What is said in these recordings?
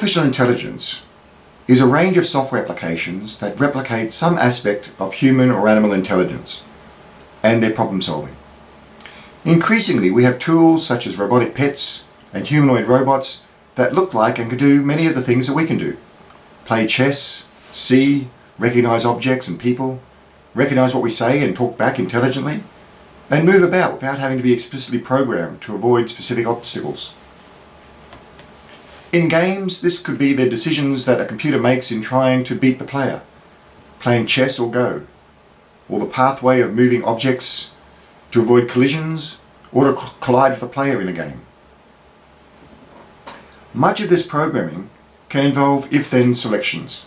Artificial intelligence is a range of software applications that replicate some aspect of human or animal intelligence and their problem solving. Increasingly, we have tools such as robotic pets and humanoid robots that look like and can do many of the things that we can do. Play chess, see, recognize objects and people, recognize what we say and talk back intelligently, and move about without having to be explicitly programmed to avoid specific obstacles. In games, this could be the decisions that a computer makes in trying to beat the player, playing chess or Go, or the pathway of moving objects to avoid collisions or to collide with the player in a game. Much of this programming can involve if-then selections,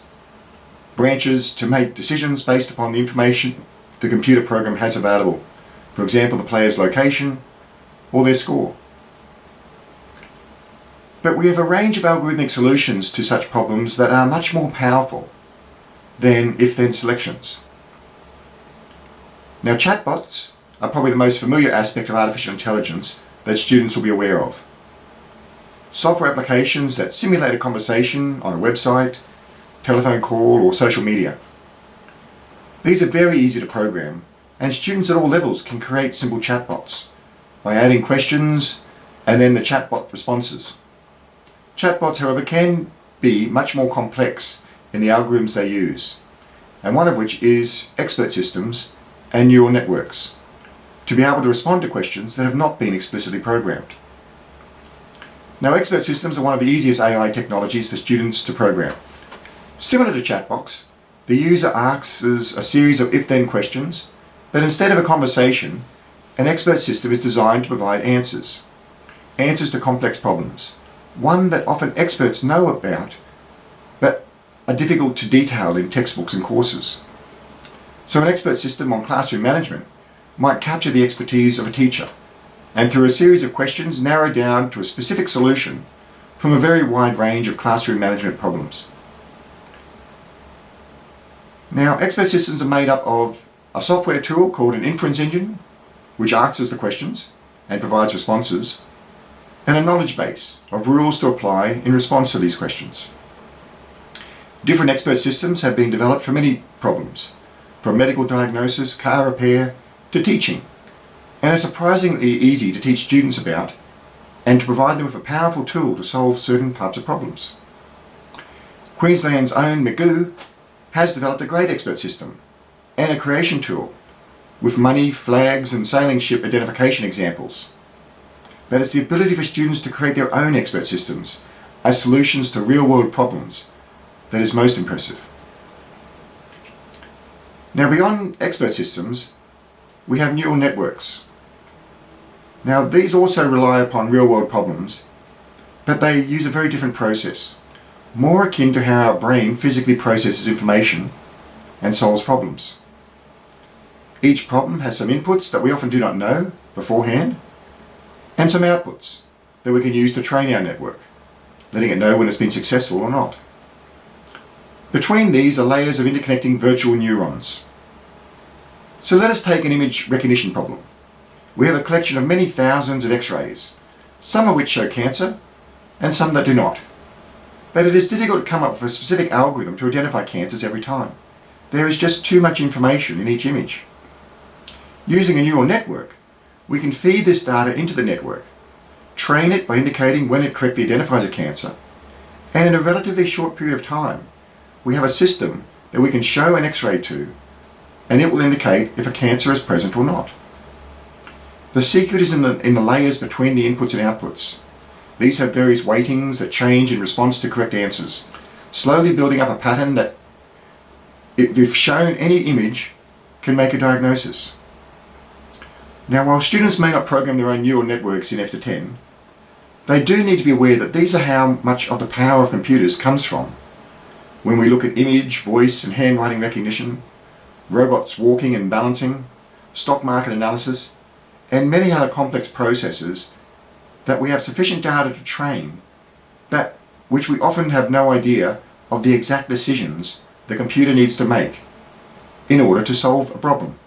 branches to make decisions based upon the information the computer program has available, for example the player's location or their score. But we have a range of algorithmic solutions to such problems that are much more powerful than if-then selections. Now chatbots are probably the most familiar aspect of artificial intelligence that students will be aware of. Software applications that simulate a conversation on a website, telephone call or social media. These are very easy to program and students at all levels can create simple chatbots by adding questions and then the chatbot responses. Chatbots, however, can be much more complex in the algorithms they use, and one of which is expert systems and neural networks, to be able to respond to questions that have not been explicitly programmed. Now, expert systems are one of the easiest AI technologies for students to program. Similar to chatbots, the user asks a series of if-then questions, but instead of a conversation, an expert system is designed to provide answers. Answers to complex problems one that often experts know about, but are difficult to detail in textbooks and courses. So an expert system on classroom management might capture the expertise of a teacher and through a series of questions narrow down to a specific solution from a very wide range of classroom management problems. Now, expert systems are made up of a software tool called an inference engine, which answers the questions and provides responses, and a knowledge base of rules to apply in response to these questions. Different expert systems have been developed for many problems, from medical diagnosis, car repair, to teaching, and are surprisingly easy to teach students about and to provide them with a powerful tool to solve certain types of problems. Queensland's own McGoo has developed a great expert system and a creation tool with money, flags and sailing ship identification examples that it's the ability for students to create their own expert systems as solutions to real-world problems that is most impressive. Now beyond expert systems, we have neural networks. Now these also rely upon real-world problems, but they use a very different process, more akin to how our brain physically processes information and solves problems. Each problem has some inputs that we often do not know beforehand, and some outputs that we can use to train our network, letting it know when it's been successful or not. Between these are layers of interconnecting virtual neurons. So let us take an image recognition problem. We have a collection of many thousands of x-rays, some of which show cancer and some that do not. But it is difficult to come up with a specific algorithm to identify cancers every time. There is just too much information in each image. Using a neural network, we can feed this data into the network, train it by indicating when it correctly identifies a cancer, and in a relatively short period of time, we have a system that we can show an x-ray to, and it will indicate if a cancer is present or not. The secret is in the, in the layers between the inputs and outputs. These have various weightings that change in response to correct answers, slowly building up a pattern that, if shown any image, can make a diagnosis. Now while students may not program their own neural networks in F10, they do need to be aware that these are how much of the power of computers comes from. When we look at image, voice and handwriting recognition, robots walking and balancing, stock market analysis, and many other complex processes that we have sufficient data to train, that which we often have no idea of the exact decisions the computer needs to make in order to solve a problem.